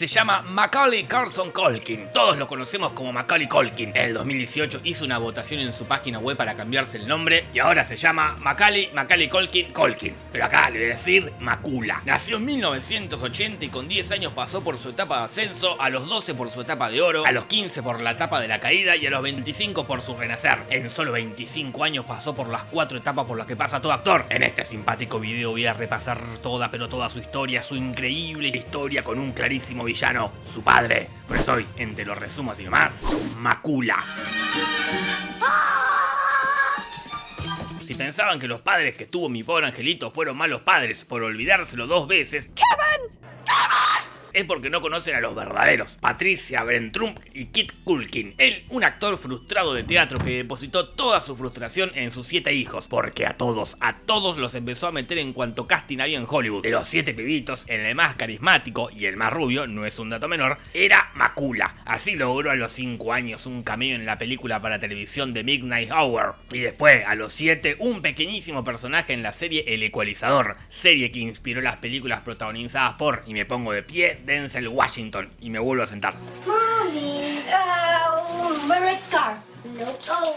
Se llama Macaulay Carson Colkin. Todos lo conocemos como Macaulay Colkin. En el 2018 hizo una votación en su página web para cambiarse el nombre y ahora se llama Macaulay Macaulay Colkin Colkin. Pero acá le voy a decir Macula. Nació en 1980 y con 10 años pasó por su etapa de ascenso, a los 12 por su etapa de oro, a los 15 por la etapa de la caída y a los 25 por su renacer. En solo 25 años pasó por las cuatro etapas por las que pasa todo actor. En este simpático video voy a repasar toda pero toda su historia, su increíble historia con un clarísimo villano, su padre. Por eso hoy, entre los resumos y demás, Macula. Si pensaban que los padres que tuvo mi pobre angelito fueron malos padres por olvidárselo dos veces, porque no conocen a los verdaderos. Patricia Trump y Kit Culkin. Él, un actor frustrado de teatro que depositó toda su frustración en sus siete hijos, porque a todos, a todos los empezó a meter en cuanto casting había en Hollywood. De los siete pibitos, el más carismático y el más rubio, no es un dato menor, era Macula. Así logró a los 5 años un cameo en la película para televisión de Midnight Hour. Y después, a los 7, un pequeñísimo personaje en la serie El Ecualizador, serie que inspiró las películas protagonizadas por, y me pongo de pie, Denzel Washington y me vuelvo a sentar.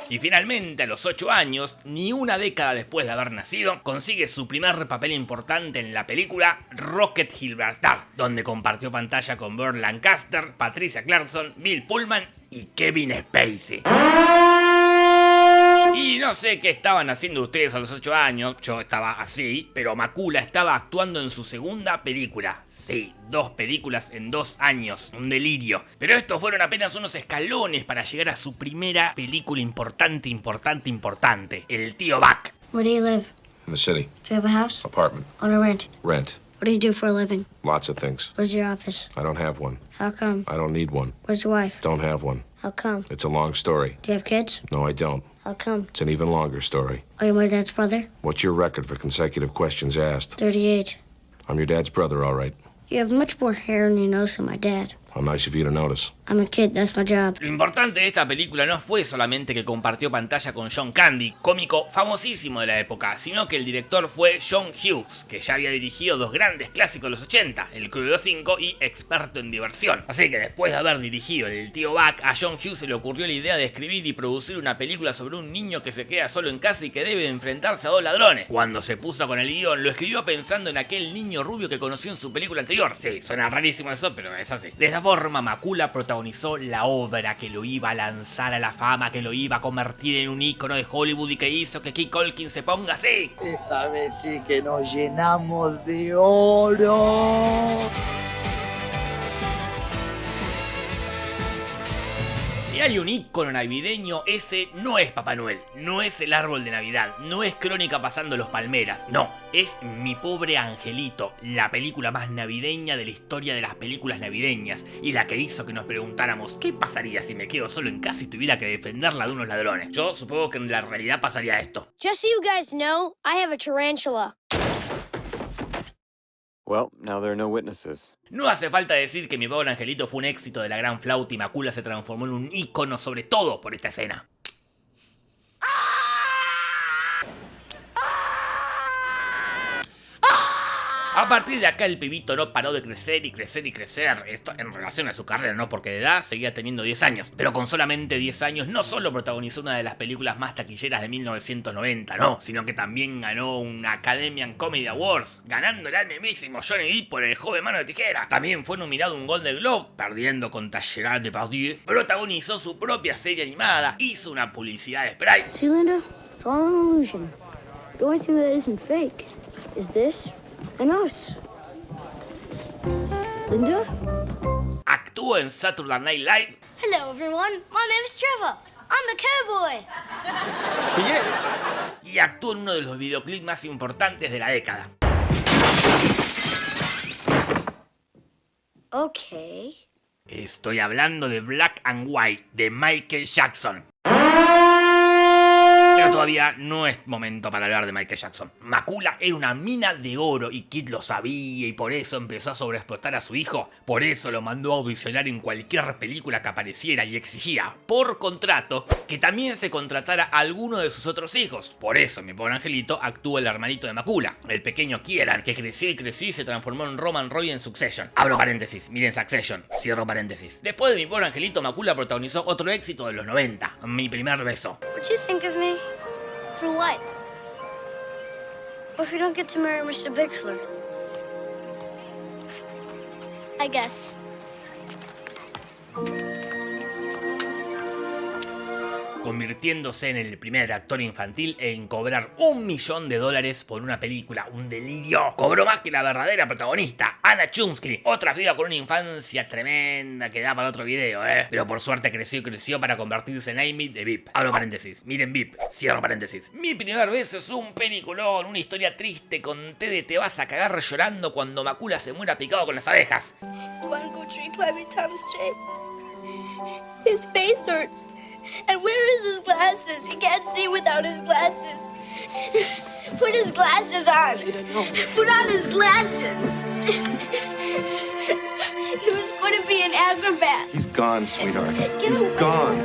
Y finalmente, a los 8 años, ni una década después de haber nacido, consigue su primer papel importante en la película Rocket Gibraltar, donde compartió pantalla con Burt Lancaster, Patricia Clarkson, Bill Pullman y Kevin Spacey. Y no sé qué estaban haciendo ustedes a los 8 años, yo estaba así, pero Macula estaba actuando en su segunda película. Sí, dos películas en dos años, un delirio. Pero estos fueron apenas unos escalones para llegar a su primera película importante, importante, importante, El Tío Buck. Where do you live? In the city. Do you have a house? Apartment. Own or rent? Rent. What do you do for a living? Lots of things. Where's your office? I don't have one. How come? I don't need one. Where's your wife? Don't have one. How come? It's a long story. Do you have kids? No, I don't. How come? It's an even longer story. Are you my dad's brother? What's your record for consecutive questions asked? 38. I'm your dad's brother, all right. You have much more hair on your nose than my dad. How nice of you to notice. I'm a kid, that's my job. Lo importante de esta película no fue solamente que compartió pantalla con John Candy, cómico famosísimo de la época, sino que el director fue John Hughes, que ya había dirigido dos grandes clásicos de los 80, El Crudo 5 y Experto en Diversión. Así que después de haber dirigido El Tío Buck, a John Hughes se le ocurrió la idea de escribir y producir una película sobre un niño que se queda solo en casa y que debe enfrentarse a dos ladrones. Cuando se puso con el guion, lo escribió pensando en aquel niño rubio que conoció en su película anterior. Sí, suena rarísimo eso, pero es así. De forma, Macula protagonizó la obra que lo iba a lanzar a la fama, que lo iba a convertir en un ícono de Hollywood y que hizo que Key Colkin se ponga así. Esta vez sí que nos llenamos de oro. Si hay un ícono navideño, ese no es Papá Noel, no es el árbol de Navidad, no es Crónica pasando los palmeras, no, es Mi pobre angelito, la película más navideña de la historia de las películas navideñas y la que hizo que nos preguntáramos ¿qué pasaría si me quedo solo en casa y tuviera que defenderla de unos ladrones? Yo supongo que en la realidad pasaría esto. Just so you guys know, I have a tarantula. Well, now there are no witnesses. No hace falta decir que Mi pobre angelito fue un éxito de la gran flauta y Macula se transformó en un ícono sobre todo por esta escena. A partir de acá el pibito no paró de crecer y crecer y crecer, esto en relación a su carrera, ¿no? Porque de edad seguía teniendo 10 años, pero con solamente 10 años no solo protagonizó una de las películas más taquilleras de 1990, ¿no? Sino que también ganó una Academy Comedy Awards, ganando el mismísimo Johnny Depp por El joven mano de tijera. También fue nominado un Golden Globe, perdiendo contra Gerard Depardieu. Protagonizó su propia serie animada, hizo una publicidad de Sprite. See, Linda? It's all an illusion. Only thing that isn't fake is this and us. Linda? Actuó en Saturday Night Live Hello, everyone. My name's Trevor. I'm the cowboy. He is. y actuó en uno de los videoclips más importantes de la década. Okay. Estoy hablando de Black and White de Michael Jackson. Pero todavía no es momento para hablar de Michael Jackson. Macula era una mina de oro y Kid lo sabía y por eso empezó a sobreexplotar a su hijo. Por eso lo mandó a audicionar en cualquier película que apareciera y exigía, por contrato, que también se contratara a alguno de sus otros hijos. Por eso, mi pobre angelito actuó el hermanito de Macula, el pequeño Kieran, que creció y creció y se transformó en Roman Roy en Succession. Abro paréntesis, miren Succession, cierro paréntesis. Después de mi pobre angelito, Macula protagonizó otro éxito de los 90, Mi primer beso. What For what? What if you don't get to marry Mr. Bixler? I guess. Convirtiéndose en el primer actor infantil en cobrar un millón de dólares por una película, un delirio. Cobró más que la verdadera protagonista, Anna Chumsky, otra viva con una infancia tremenda que da para otro video, eh. Pero por suerte creció y creció para convertirse en Amy de VIP. Abro paréntesis, miren VIP, cierro paréntesis. Mi primer beso es un peliculón, una historia triste con té de te vas a cagar llorando cuando Macula se muera picado con las abejas. One go tree climbing Thomas J. His face hurts. And where is his glasses? He can't see without his glasses. Put his glasses on. Put on his glasses. he was going to be an acrobat. He's gone, sweetheart. He's gone.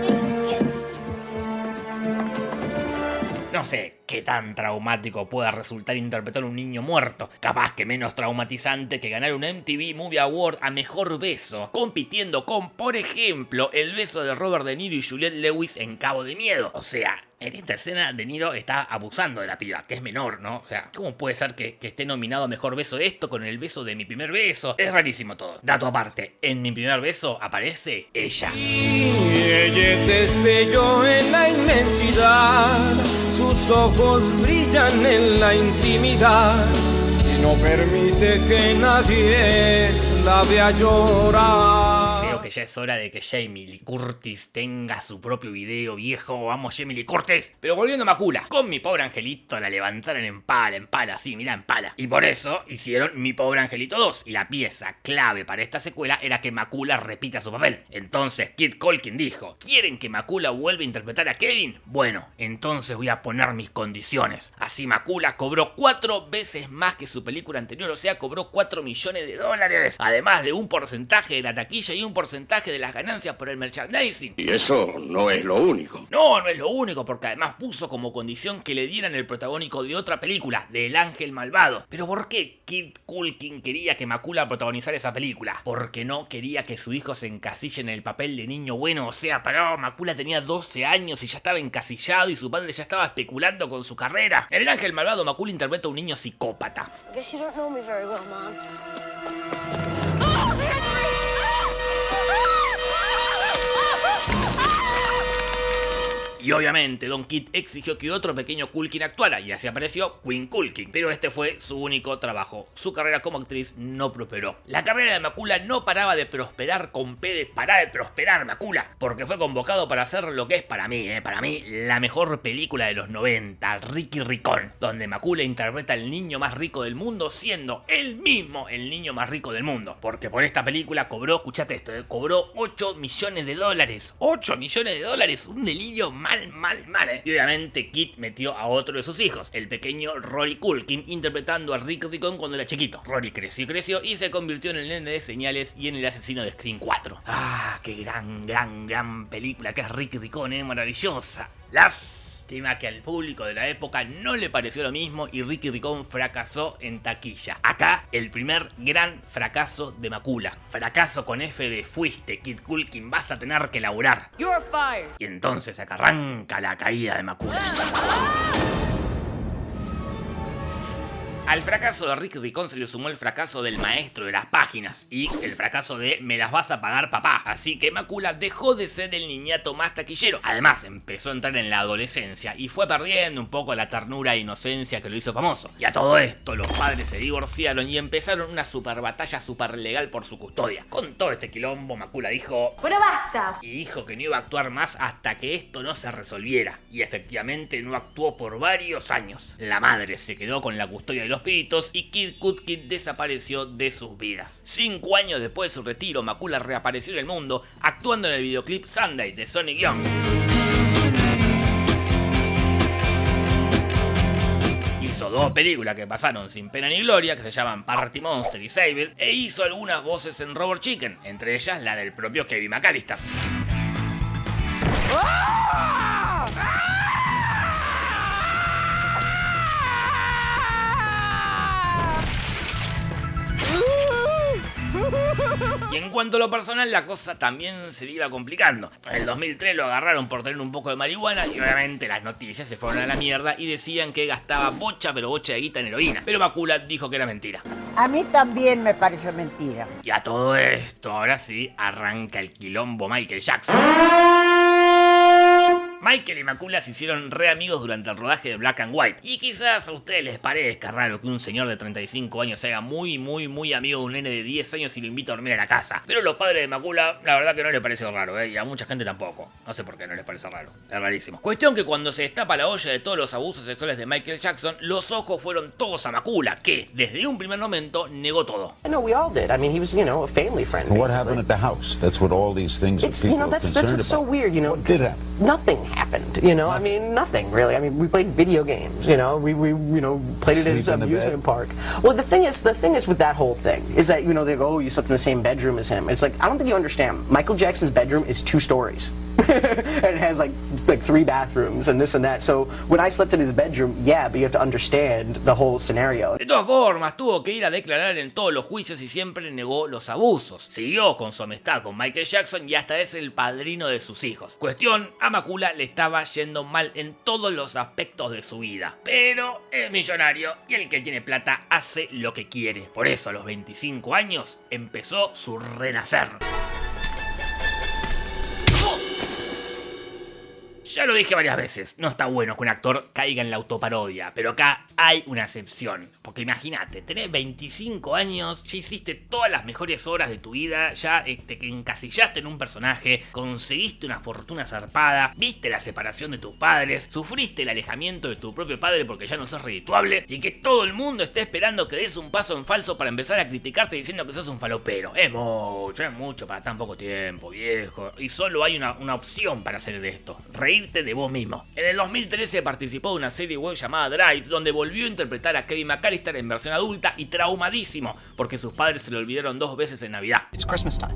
No sé qué tan traumático pueda resultar interpretar a un niño muerto. Capaz que menos traumatizante que ganar un MTV Movie Award a Mejor Beso, compitiendo con, por ejemplo, el beso de Robert De Niro y Juliette Lewis en Cabo de Miedo. O sea, en esta escena De Niro está abusando de la piba, que es menor, ¿no? O sea, ¿cómo puede ser que, esté nominado a Mejor Beso esto con el beso de mi primer beso? Es rarísimo todo. Dato aparte, en mi primer beso aparece ella. Y ella es destello en la inmensidad, sus ojos brillan en la intimidad y no permite que nadie la vea llorar. Es hora de que Jamie Lee Curtis tenga su propio video viejo. Vamos, Jamie Lee Curtis. Pero volviendo a Macula, con mi pobre angelito la levantaron en pala, en pala, sí, mira, en pala. Y por eso hicieron Mi pobre angelito 2. Y la pieza clave para esta secuela era que Macula repita su papel. Entonces Kid Colkin dijo: ¿Quieren que Macula vuelva a interpretar a Kevin? Bueno, entonces voy a poner mis condiciones. Así Macula cobró cuatro veces más que su película anterior, o sea, cobró 4 millones de dólares. Además de un porcentaje de la taquilla y un porcentaje de las ganancias por el merchandising. Y eso no es lo único. No, no es lo único, porque además puso como condición que le dieran el protagónico de otra película, del Ángel Malvado. Pero ¿por qué Kid Culkin quería que Macula protagonizara esa película? Porque no quería que su hijo se encasille en el papel de niño bueno, o sea, pero Macula tenía 12 años y ya estaba encasillado y su padre ya estaba especulando con su carrera. En el Ángel Malvado, Macula interpreta a un niño psicópata. I guess you don't know me very well, Mom. Y obviamente Don Kid exigió que otro pequeño Culkin actuara y así apareció Queen Culkin. Pero este fue su único trabajo. Su carrera como actriz no prosperó. La carrera de Macula no paraba de prosperar con P de parar de prosperar Macula. Porque fue convocado para hacer lo que es para mí, eh, para mí, la mejor película de los 90, Ricky Ricón. Donde Macula interpreta al niño más rico del mundo siendo él mismo el niño más rico del mundo. Porque por esta película cobró, escuchate esto, eh, cobró 8 millones de dólares. 8 millones de dólares, un delirio mal, mal, mal. eh. Y obviamente Kit metió a otro de sus hijos, el pequeño Rory Culkin, interpretando a Rick Ricón cuando era chiquito. Rory creció y creció y se convirtió en el nene de señales y en el asesino de Screen 4. Ah, qué gran, gran, gran película que es Rick Ricón, eh, maravillosa. Lástima que al público de la época no le pareció lo mismo y Ricky Ricón fracasó en taquilla. Acá el primer gran fracaso de Macula. Fracaso con F de fuiste, Kid Culkin, vas a tener que laburar. You're fired. Y entonces acá arranca la caída de Macula. Al fracaso de Rick Ricón se le sumó el fracaso del maestro de las páginas y el fracaso de me las vas a pagar papá. Así que Macula dejó de ser el niñato más taquillero. Además empezó a entrar en la adolescencia y fue perdiendo un poco la ternura e inocencia que lo hizo famoso. Y a todo esto los padres se divorciaron y empezaron una super batalla super legal por su custodia. Con todo este quilombo Macula dijo... Pero basta. Y dijo que no iba a actuar más hasta que esto no se resolviera. Y efectivamente no actuó por varios años. La madre se quedó con la custodia de los pibitos y Kid Kutkin desapareció de sus vidas. Cinco años después de su retiro, Macula reapareció en el mundo actuando en el videoclip Sunday de Sonic Young. Hizo dos películas que pasaron sin pena ni gloria, que se llaman Party Monster y It, e hizo algunas voces en Robot Chicken, entre ellas la del propio Kevin McAllister. Y en cuanto a lo personal, la cosa también se iba complicando. En el 2003 lo agarraron por tener un poco de marihuana y obviamente las noticias se fueron a la mierda y decían que gastaba bocha pero bocha de guita en heroína. Pero Bakula dijo que era mentira. A mí también me pareció mentira. Y a todo esto, ahora sí, arranca el quilombo Michael Jackson. Michael y Macula se hicieron re amigos durante el rodaje de Black and White. Y quizás a ustedes les parezca raro que un señor de 35 años se haga muy, muy, muy amigo de un nene de 10 años y lo invita a dormir a la casa. Pero a los padres de Macula, la verdad que no les parece raro, ¿eh? Y a mucha gente tampoco. No sé por qué no les parece raro. Es rarísimo. Cuestión que cuando se destapa la olla de todos los abusos sexuales de Michael Jackson, los ojos fueron todos a Macula, que desde un primer momento negó todo. Know we all did. I mean, he was, you know, a family friend. What happened at the house? That's what all these things It's people you know are that's that's concerned what's so about. weird, you know. What did happen? Nothing happened, you know. I mean, nothing really. I mean, we played video games, you know. We we you know played it at his in the amusement park. Well, the thing is, the thing is with that whole thing is that you know they go, oh, you slept in the same bedroom as him. It's like I don't think you understand. Michael Jackson's bedroom is two stories. and it has like like three bathrooms and this and that. So when I slept in his bedroom, yeah, but you have to understand the whole scenario. De todas formas, tuvo que ir a declarar en todos los juicios y siempre negó los abusos. Siguió con su amistad con Michael Jackson y hasta es el padrino de sus hijos. Cuestión, a Macula le estaba yendo mal en todos los aspectos de su vida. Pero es millonario y el que tiene plata hace lo que quiere. Por eso a los 25 años empezó su renacer. Ya lo dije varias veces, no está bueno que un actor caiga en la autoparodia, pero acá hay una excepción. Porque imagínate, tenés 25 años, ya hiciste todas las mejores horas de tu vida, ya este, te encasillaste en un personaje, conseguiste una fortuna zarpada, viste la separación de tus padres, sufriste el alejamiento de tu propio padre porque ya no sos redituable, y que todo el mundo esté esperando que des un paso en falso para empezar a criticarte diciendo que sos un falopero. Es mucho, es mucho para tan poco tiempo, viejo. Y solo hay una, una opción para hacer de esto, reírte de vos mismo. En el 2013 participó de una serie web llamada Drive, donde volvió a interpretar a Kevin McAllister en versión adulta y traumadísimo, porque sus padres se lo olvidaron dos veces en Navidad. It's Christmas time.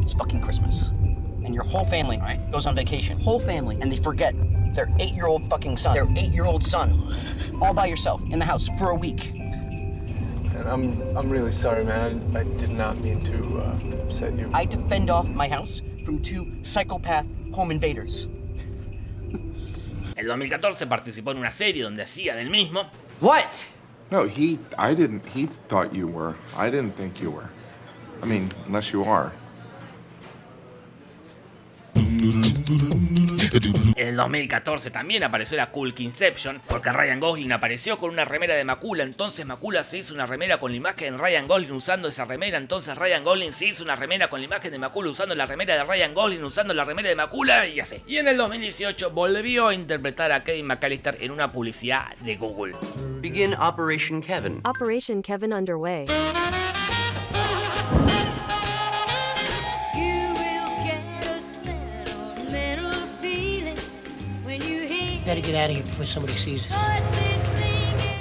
It's fucking Christmas. And your whole family, right, goes on vacation. Whole family. And they forget their eight-year-old fucking son. Their eight-year-old son. All by yourself in the house for a week. And I'm I'm really sorry, man. I, I did not mean to uh, upset you. I had to fend off my house from two psychopath home invaders. En el 2014 participó en una serie donde hacía del mismo. What? No, he. I didn't. He thought you were. I didn't think you were. I mean, unless you are. En el 2014 también apareció la Cool Inception, porque Ryan Gosling apareció con una remera de Macula, entonces Macula se hizo una remera con la imagen de Ryan Gosling usando esa remera, entonces Ryan Gosling se hizo una remera con la imagen de Macula usando la remera de Ryan Gosling usando la remera de Macula y así. Y en el 2018 volvió a interpretar a Kevin McAllister en una publicidad de Google. Begin Operation Kevin. Operation Kevin underway. Better get out of here before somebody sees us.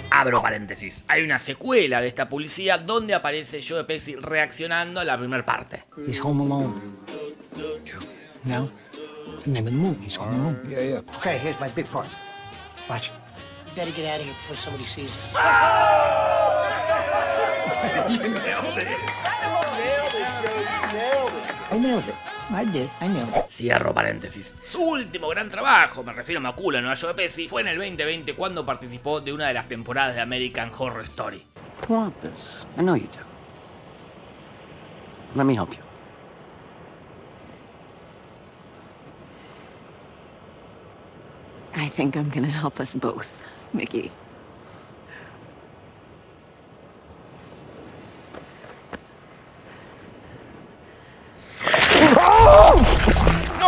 Abro paréntesis. Hay una secuela de esta publicidad donde aparece Joe Pesci reaccionando a la primera parte. He's home alone. No? The name of the movie is Home Alone. Yeah, yeah. Okay, here's my big part. Watch. Better get out of here before somebody sees us. I nailed it. I did. I nailed it. Cierro paréntesis. Su último gran trabajo, me refiero a Macula, no a Joe Pesci, fue en el 2020 cuando participó de una de las temporadas de American Horror Story. You want this? I know you do. Let me help you. I think I'm gonna help us both, Mickey.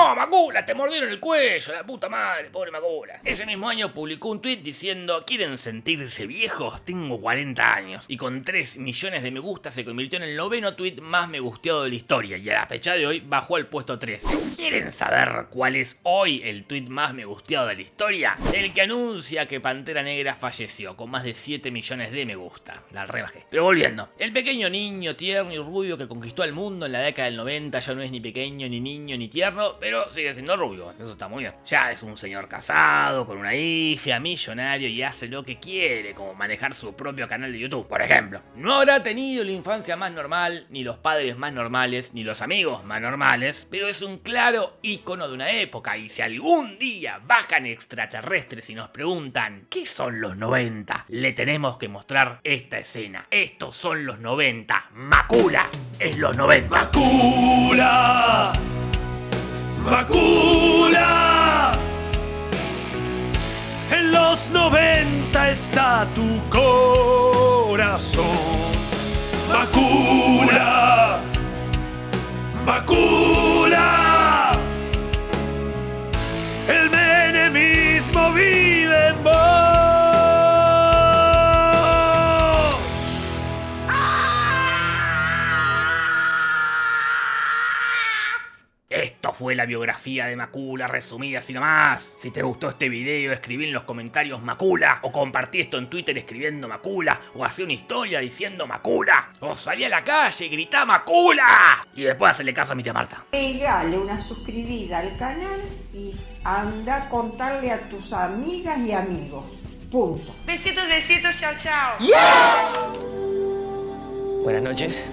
¡No! Te mordieron el cuello, la puta madre, pobre Macula. Ese mismo año publicó un tweet diciendo, ¿quieren sentirse viejos? Tengo 40 años. Y con 3 millones de me gusta se convirtió en el noveno tweet más me gusteado de la historia. Y a la fecha de hoy bajó al puesto 3. ¿Quieren saber cuál es hoy el tweet más me gusteado de la historia? El que anuncia que Pantera Negra falleció, con más de 7 millones de me gusta. La rebajé. Pero volviendo, el pequeño niño tierno y rubio que conquistó al mundo en la década del 90 ya no es ni pequeño, ni niño, ni tierno, pero sigue siendo rubio. Eso está muy bien. Ya es un señor casado, con una hija, millonario y hace lo que quiere, como manejar su propio canal de YouTube, por ejemplo. No habrá tenido la infancia más normal, ni los padres más normales, ni los amigos más normales, pero es un claro icono de una época y si algún día bajan extraterrestres y nos preguntan ¿qué son los 90? Le tenemos que mostrar esta escena. Estos son los 90. Macula es los 90. Macula. Macula. En los 90 está tu corazón. Macula. Fue la biografía de Macula resumida así nomás. Si te gustó este video, escribí en los comentarios Macula, o compartí esto en Twitter escribiendo Macula, o hacé una historia diciendo Macula, o salí a la calle y gritá Macula. Y después hacerle caso a mi tía Marta. Pegale una suscribida al canal y anda a contarle a tus amigas y amigos. Punto. Besitos, besitos, chao, chao. Buenas noches.